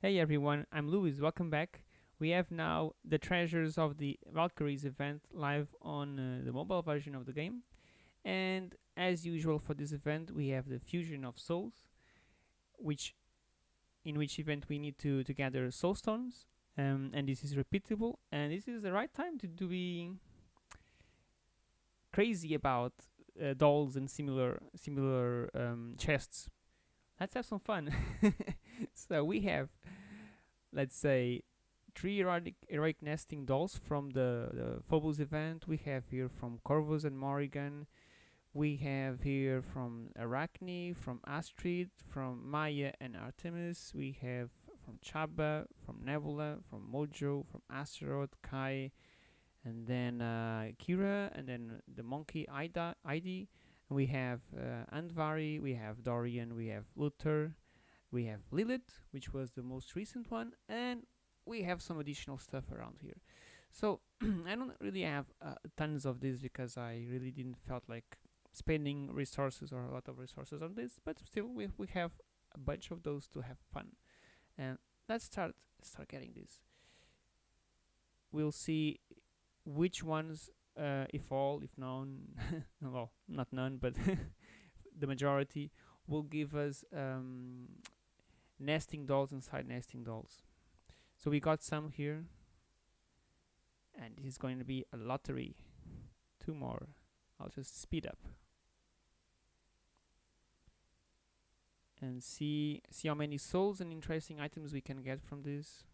Hey everyone, I'm Louis. Welcome back. We have now the treasures of the Valkyries event live on uh, the mobile version of the game. And as usual for this event, we have the fusion of souls, which in which event we need to, to gather soul stones. Um, and this is repeatable. And this is the right time to do be crazy about uh, dolls and similar similar um, chests. Let's have some fun. so we have, let's say, three erotic, heroic nesting dolls from the, the Phobos event. We have here from Corvus and Morrigan. We have here from Arachne, from Astrid, from Maya and Artemis. We have from Chabba, from Nebula, from Mojo, from Astaroth, Kai, and then uh, Keira, and then the monkey Ida, Heidi. We have uh, Andvari, we have Dorian, we have Luther, we have Lilith, which was the most recent one, and we have some additional stuff around here. So I don't really have uh, tons of this because I really didn't felt like spending resources or a lot of resources on this, but still we, we have a bunch of those to have fun. And let's start start getting this. We'll see which ones uh, if all, if none, well, not none, but the majority will give us um, nesting dolls inside nesting dolls. So we got some here, and this is going to be a lottery. Two more. I'll just speed up and see see how many souls and interesting items we can get from this.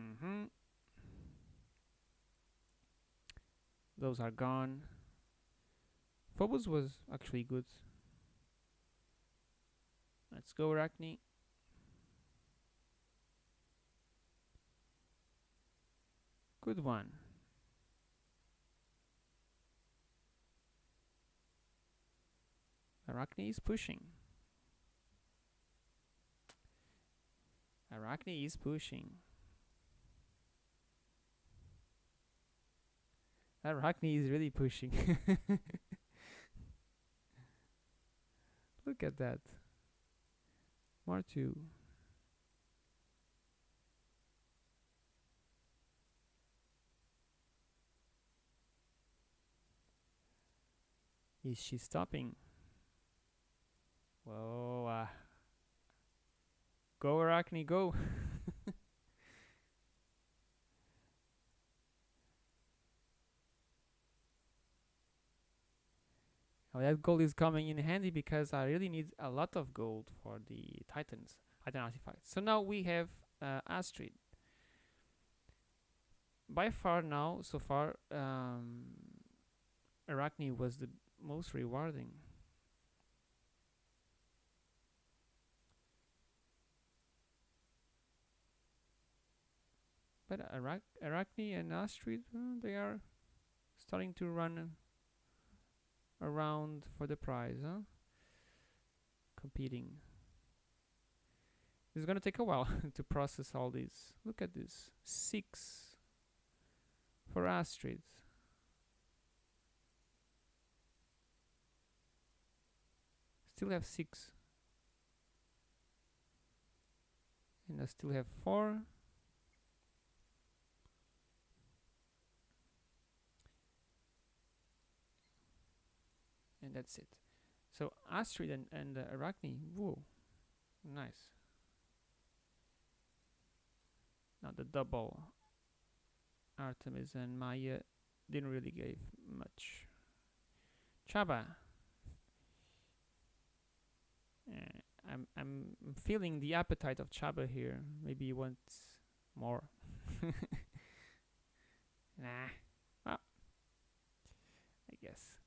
Mm-hmm. Those are gone. Phobos was actually good. Let's go, Arachne. Good one. Arachne is pushing. Arachne is pushing. Arachne is really pushing. Look at that. Martu. Is she stopping? Whoa. Uh, go, Arachne, go. That gold is coming in handy because I really need a lot of gold for the Titans Titan artifacts. So now we have uh, Astrid. By far now, so far, um, Arachne was the most rewarding. But Arach Arachne and Astrid, uh, they are starting to run around for the prize, huh? Competing. It's gonna take a while to process all these. Look at this. Six for Astrid. Still have six. And I still have four. And that's it. So Astrid and, and uh, Arachne, whoa, nice. Now the double Artemis and Maya didn't really give much. Chabba. Uh, I'm I'm feeling the appetite of Chabba here. Maybe he wants more. nah. Well, I guess.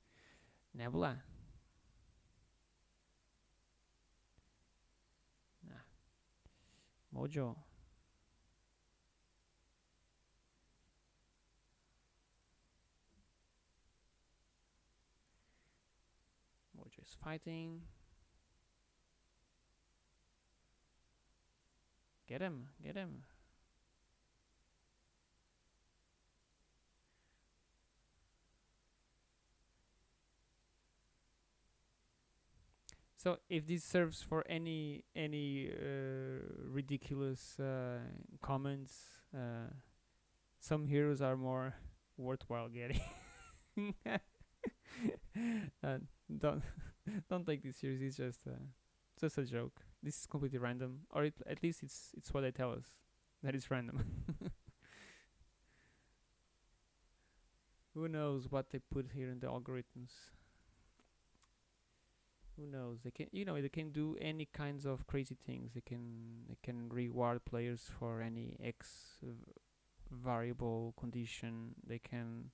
Nebula. Nah. Mojo. Mojo is fighting. Get him, get him. So if this serves for any any uh, ridiculous uh, comments, uh, some heroes are more worthwhile getting. don't don't take this seriously. It's just uh, just a joke. This is completely random, or it, at least it's it's what they tell us that it's random. Who knows what they put here in the algorithms? Who knows? They can, you know, they can do any kinds of crazy things. They can, they can reward players for any X variable condition. They can,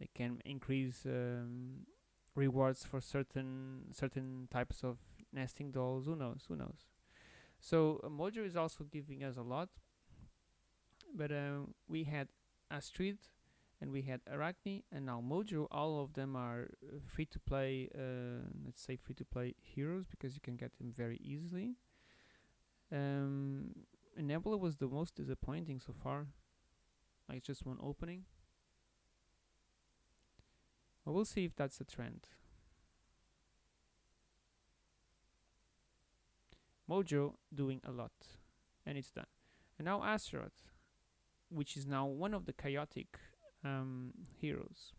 they can increase um, rewards for certain certain types of nesting dolls. Who knows? Who knows? So uh, Mojo is also giving us a lot, but uh, we had Astrid and we had Arachne and now Mojo. All of them are uh, free to play. Uh, let's say free to play heroes because you can get them very easily. Um, Nebula was the most disappointing so far. Like just one opening. Well, we'll see if that's a trend. Mojo doing a lot, and it's done. And now Astaroth, which is now one of the chaotic um, heroes.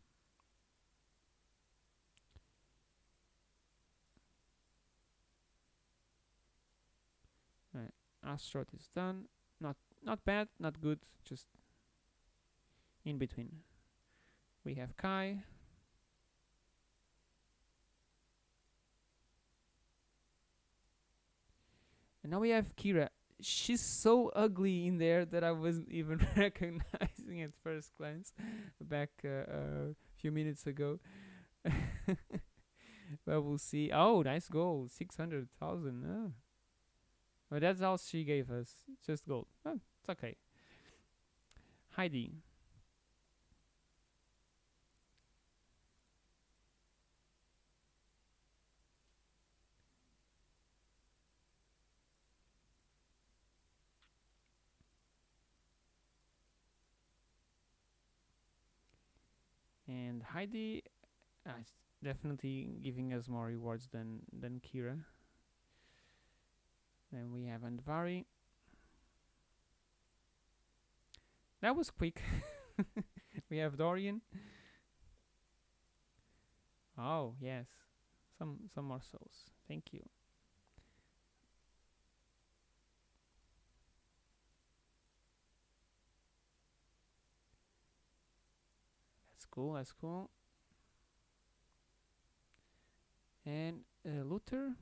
Astaroth is done. Not not bad, not good, just in between. We have Kai. And now we have Keira. She's so ugly in there that I wasn't even recognizing at first glance back uh, a few minutes ago. but we'll see. Oh, nice gold. 600,000. Oh. But that's all she gave us. Just gold. Oh, it's okay. Heidi. And Heidi uh, is definitely giving us more rewards than than Keira. Then we have Andvari. That was quick. we have Dorian. Oh yes, some some more souls. Thank you. Cool. That's cool. And uh, Luther.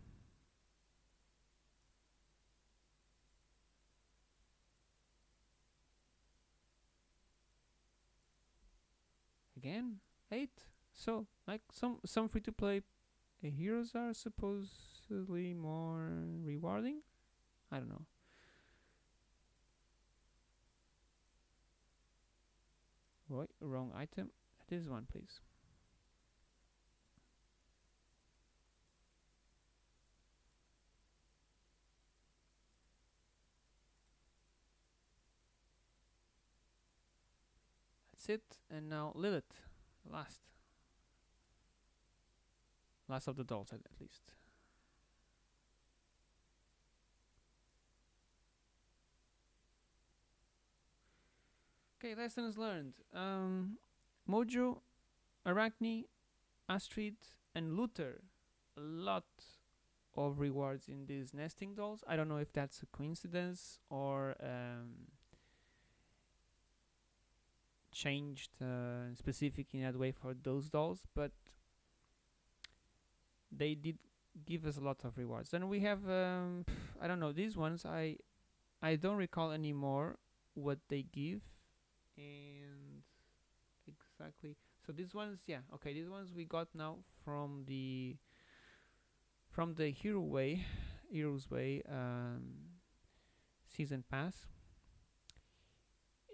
Again, eight. So, like some some free to play uh, heroes are supposedly more rewarding. I don't know. Wait, wrong item. This one, please. That's it. And now Lilith, last. Last of the dolls, at, least. Okay, lessons learned. Um, Mojo, Arachne, Astrid, and Luther. A lot of rewards in these nesting dolls. I don't know if that's a coincidence or um, changed uh, specific in that way for those dolls, but they did give us a lot of rewards. And we have um, I don't know these ones. I I don't recall anymore what they give and exactly. So these ones yeah okay these ones we got now from the from the hero way heroes way um, season pass.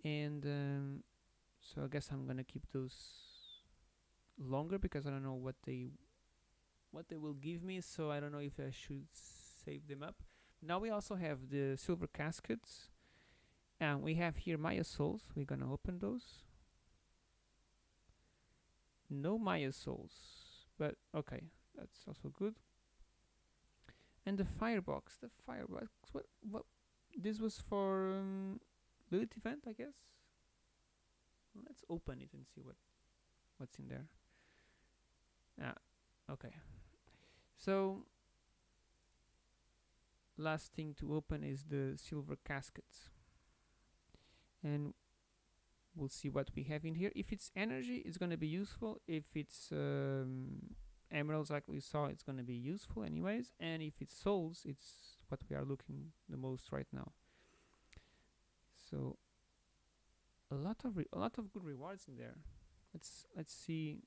And um, so I guess I'm gonna keep those longer because I don't know what they what they will give me so I don't know if I should save them up. Now we also have the silver caskets. And we have here Maya souls. We're gonna open those no Maya souls but okay that's also good. And the firebox the firebox what what this was for um, Lilith event I guess? Let's open it and see what what's in there. Ah okay. So last thing to open is the silver caskets. And we'll see what we have in here. If it's energy it's going to be useful. If it's um, emeralds like we saw it's going to be useful anyways. And if it's souls it's what we are looking the most right now. So a lot of a lot of good rewards in there. Let's let's see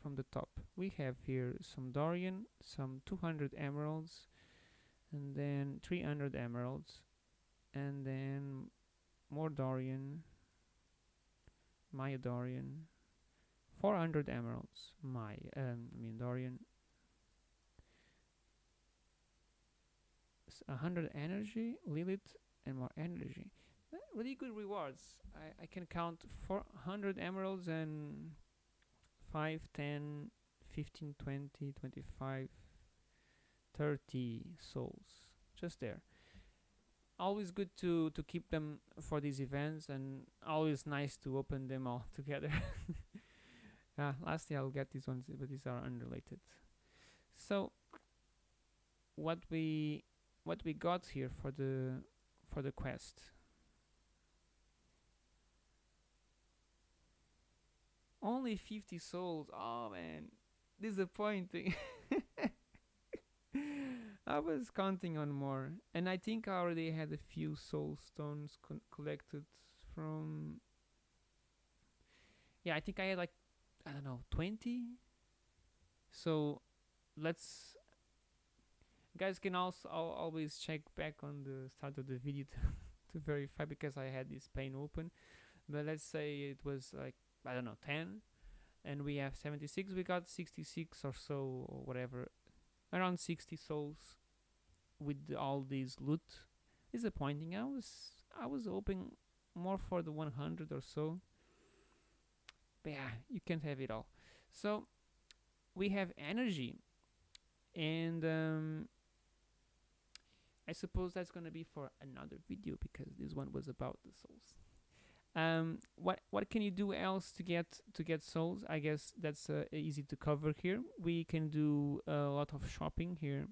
from the top. We have here some Dorian some 200 emeralds and then 300 emeralds and then more Dorian Maya Dorian. 400 emeralds my um, I mean Dorian. 100 energy Lilith and more energy. Uh, really good rewards. I, I can count 400 emeralds and 5 10 15 20 25 30 souls. Just there always good to to keep them for these events and always nice to open them all together. Yeah lastly I'll get these ones but these are unrelated. So what we what we got here for the for the quest? Only 50 souls. Oh man. Disappointing I was counting on more, and I think I already had a few soul stones collected from. Yeah, I think I had like I don't know twenty. So let's guys can also I'll always check back on the start of the video to, to verify because I had this pane open. But let's say it was like I don't know 10 and we have 76 we got 66 or so or whatever around 60 souls with all these loot. Disappointing. I was i was hoping more for the 100 or so. But yeah you can't have it all. So we have energy. And um, I suppose that's gonna be for another video because this one was about the souls um, what what can you do else to get to get souls? I guess that's uh, easy to cover here. We can do a lot of shopping here.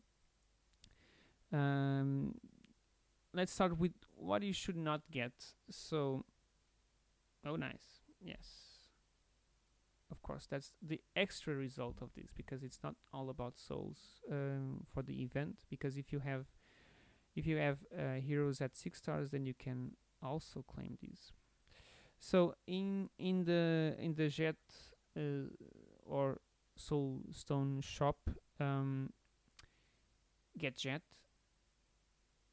Um, let's start with what you should not get. So oh nice. Yes. Of course that's the extra result of this because it's not all about souls um, for the event. Because if you have if you have uh, heroes at six stars then you can also claim these so in in the in the jet uh, or soul stone shop um, get jet.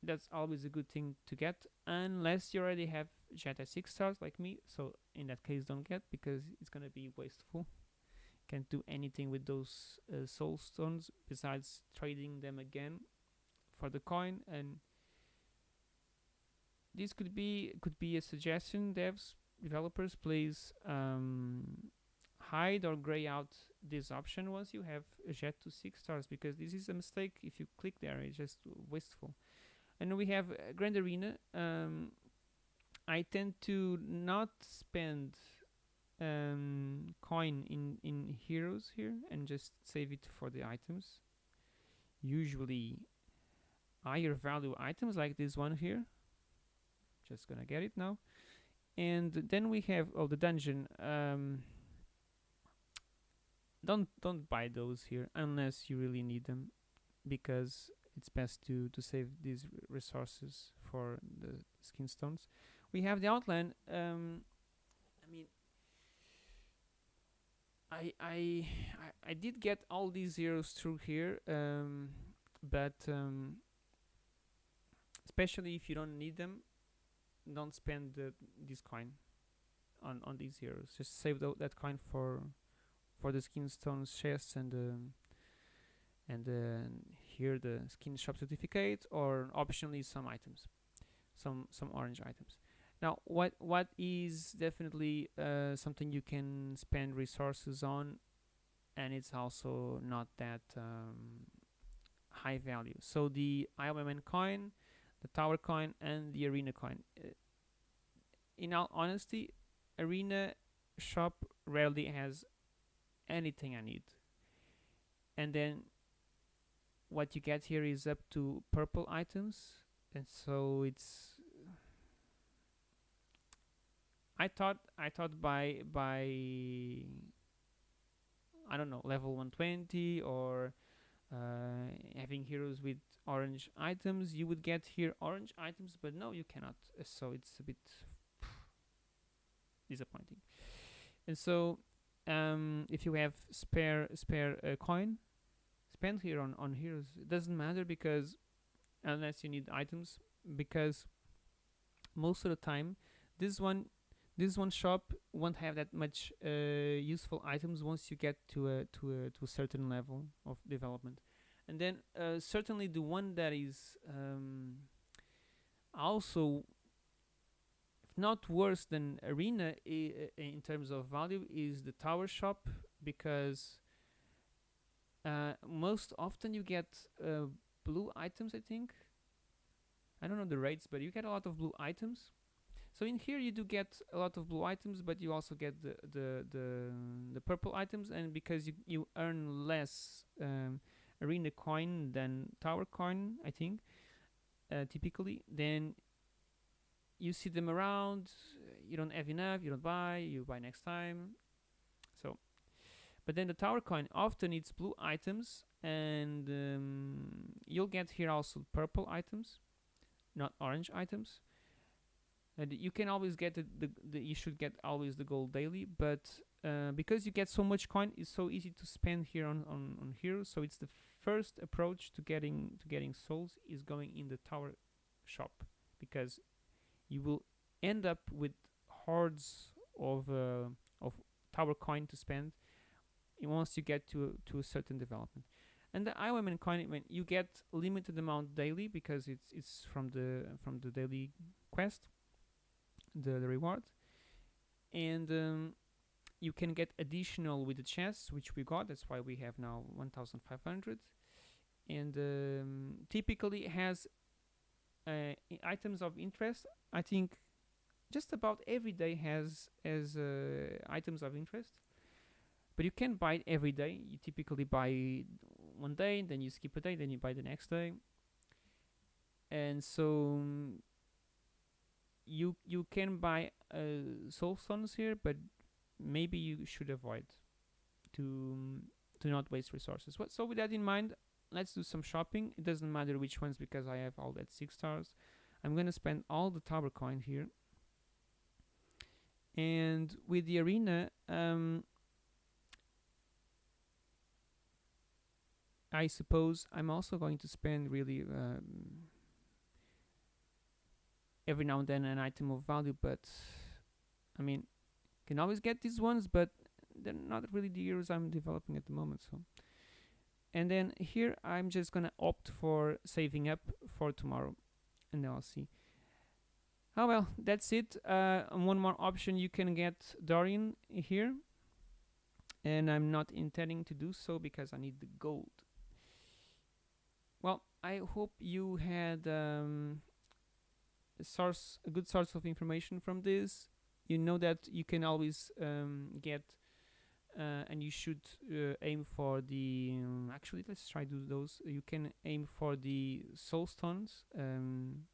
That's always a good thing to get unless you already have jet at six stars like me. So in that case don't get because it's gonna be wasteful. Can't do anything with those uh, soul stones besides trading them again for the coin. And this could be could be a suggestion devs developers please um, hide or gray out this option once you have a jet to six stars because this is a mistake. If you click there it's just wasteful. And we have uh, grand arena um, I tend to not spend um, coin in in heroes here and just save it for the items. Usually higher value items like this one here. Just gonna get it now and then we have oh the dungeon um, don't don't buy those here unless you really need them because it's best to to save these resources for the skin stones. We have the outline um, I mean I, I I did get all these zeros through here um, but um, especially if you don't need them don't spend the, this coin on on these heroes. Just save that coin for for the skin stones chests and um, and uh, here the skin shop certificate or optionally some items, some some orange items. Now, what what is definitely uh, something you can spend resources on and it's also not that um, high value. So the IOMN coin, the tower coin, and the arena coin. Uh, in all honesty, arena shop rarely has anything I need. And then what you get here is up to purple items, and so it's. I thought I thought by by I don't know level 120 or uh, having heroes with orange items you would get here orange items but no you cannot uh, so it's a bit disappointing. And so um, if you have spare spare uh, coin spend here on on heroes. It doesn't matter because unless you need items because most of the time this one this one shop won't have that much uh, useful items once you get to a to a to a certain level of development and then uh, certainly the one that is um, also if not worse than arena in terms of value is the tower shop because uh, most often you get uh, blue items I think. I don't know the rates but you get a lot of blue items. So in here you do get a lot of blue items but you also get the the the, the purple items. And because you, you earn less um, arena coin than tower coin I think uh, typically. Then you see them around you don't have enough you don't buy you buy next time. So but then the tower coin often needs blue items and um, you'll get here also purple items not orange items. And you can always get the, the, the you should get always the gold daily but uh, because you get so much coin it's so easy to spend here on, on, on heroes so it's the first approach to getting to getting souls is going in the tower shop because you will end up with hordes of uh, of tower coin to spend once you get to to a certain development. And the IOMN coin, when you get limited amount daily because it's it's from the from the daily quest, the, the reward, and um, you can get additional with the chests, which we got. That's why we have now 1,500, and um, typically has uh, items of interest. I think just about every day has has uh, items of interest, but you can't buy it every day. You typically buy one day, then you skip a day, then you buy the next day, and so um, you you can buy uh, soul stones here, but maybe you should avoid to to not waste resources. What so with that in mind, let's do some shopping. It doesn't matter which ones because I have all that six stars. I'm gonna spend all the tower coin here. And with the arena, um, I suppose I'm also going to spend really um, every now and then an item of value, but I mean, can always get these ones, but they're not really the heroes I'm developing at the moment. So. And then here I'm just gonna opt for saving up for tomorrow and then I'll see. Oh well that's it. Uh, one more option you can get Dorian here. And I'm not intending to do so because I need the gold. Well I hope you had um, a source a good source of information from this you know that you can always um, get uh, and you should uh, aim for the um, actually let's try do those. You can aim for the soul stones um,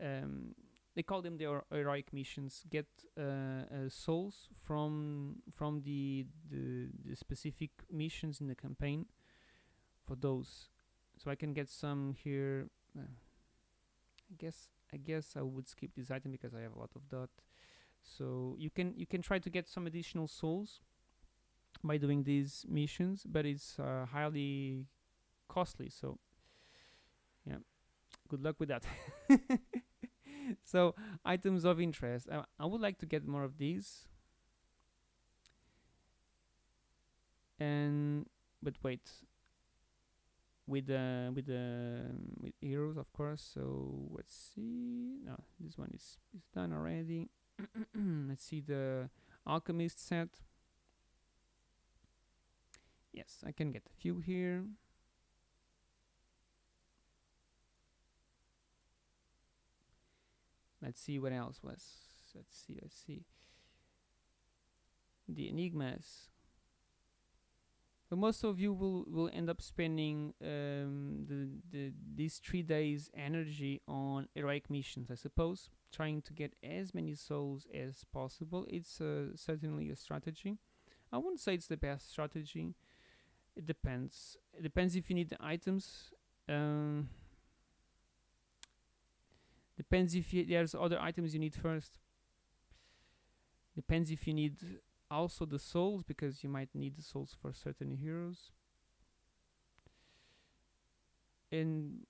um, they call them the heroic missions. Get uh, uh, souls from from the, the, the specific missions in the campaign for those. So I can get some here uh, I guess I guess I would skip this item because I have a lot of dot so you can you can try to get some additional souls by doing these missions but it's uh, highly costly so yeah good luck with that. So items of interest. Uh, I would like to get more of these. And but wait with the with the um, with heroes of course. So let's see. No this one is is done already. Let's see the alchemist set. Yes I can get a few here. Let's see what else was. Let's see let's see. The enigmas but most of you will will end up spending um, the, the these three days energy on heroic missions i suppose trying to get as many souls as possible. It's uh, certainly a strategy. I wouldn't say it's the best strategy. It depends. It depends if you need the items. Um, depends if you, there's other items you need first. Depends if you need also the souls because you might need the souls for certain heroes. In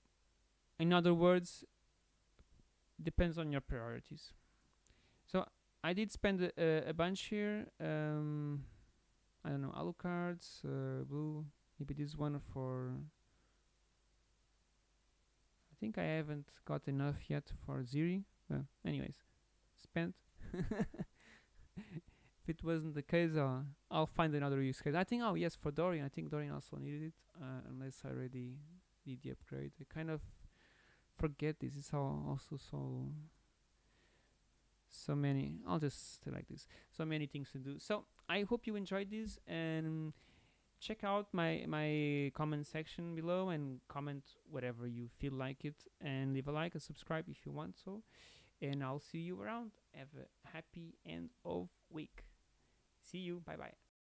in other words depends on your priorities. So I did spend a, a, bunch here um, I don't know alucards uh, blue maybe this one for I think I haven't got enough yet for Ziri well anyways spent it wasn't the case uh, I'll find another use case. I think oh yes for Dorian. I think Dorian also needed it uh, unless I already did the upgrade. I kind of forget this. Is all also so so many I'll just like this. So many things to do. So I hope you enjoyed this and check out my my comment section below and comment whatever you feel like it and leave a like and subscribe if you want so. And I'll see you around. Have a happy end of week see you. Bye bye